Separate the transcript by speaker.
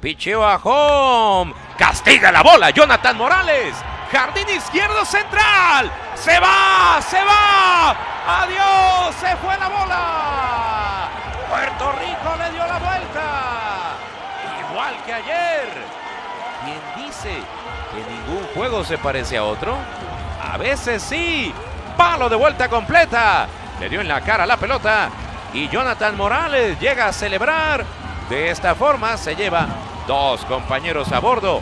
Speaker 1: Picheo a home. Castiga la bola. Jonathan Morales. Jardín izquierdo central. Se va, se va. Adiós, se fue la bola. Puerto Rico le dio la vuelta. Igual que ayer. ¿Quién dice que ningún juego se parece a otro? A veces sí. Palo de vuelta completa. Le dio en la cara la pelota. Y Jonathan Morales llega a celebrar. De esta forma se lleva dos compañeros a bordo